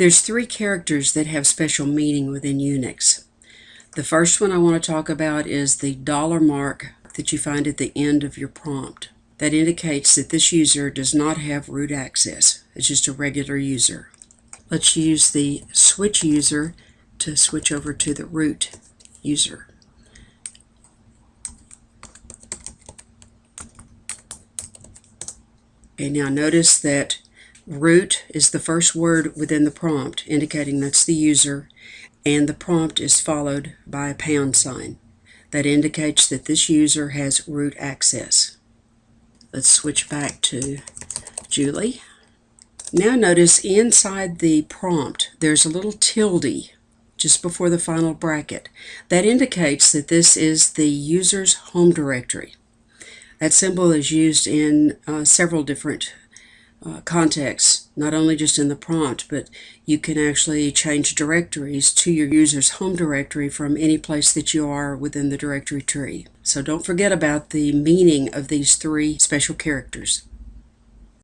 There's three characters that have special meaning within Unix. The first one I want to talk about is the dollar mark that you find at the end of your prompt. That indicates that this user does not have root access. It's just a regular user. Let's use the switch user to switch over to the root user. Okay, now notice that root is the first word within the prompt, indicating that's the user, and the prompt is followed by a pound sign. That indicates that this user has root access. Let's switch back to Julie. Now notice inside the prompt there's a little tilde just before the final bracket. That indicates that this is the user's home directory. That symbol is used in uh, several different uh, contexts, not only just in the prompt, but you can actually change directories to your user's home directory from any place that you are within the directory tree. So don't forget about the meaning of these three special characters.